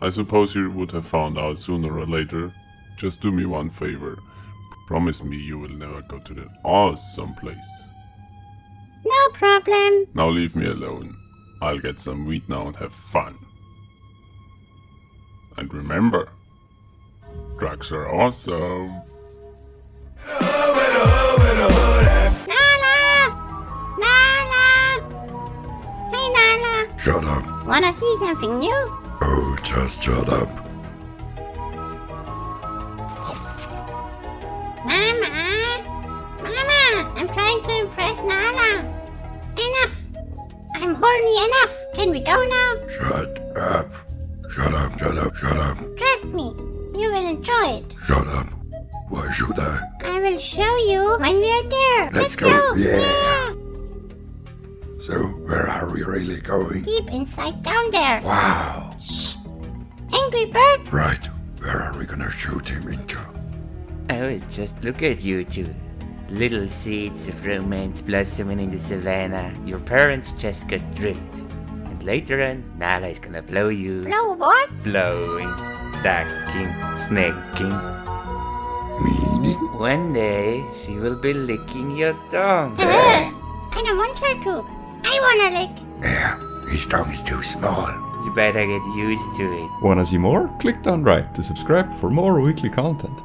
I suppose you would have found out sooner or later. Just do me one favor. Promise me you will never go to that awesome place. No problem. Now leave me alone. I'll get some weed now and have fun. And remember, drugs are awesome. Up. Wanna see something new? Oh, just shut up. Mama! Mama! I'm trying to impress Nala. Enough! I'm horny enough. Can we go now? Shut up. Shut up, shut up, shut up. Trust me. You will enjoy it. Shut up. Why should I? I will show you when we're there. Let's go. Yeah. So, where are we really going? Deep inside down there. Wow. Angry bird. Right. Where are we gonna shoot him into? Oh, just look at you two. Little seeds of romance blossoming in the savannah. Your parents just got drilled. And later on, Nala is gonna blow you. Blow what? Blowing, sucking, snacking. Meaning? One day, she will be licking your tongue. I don't want her to. I wanna lick. Yeah, his tongue is too small. You better get used to it. Wanna see more? Click down right to subscribe for more weekly content.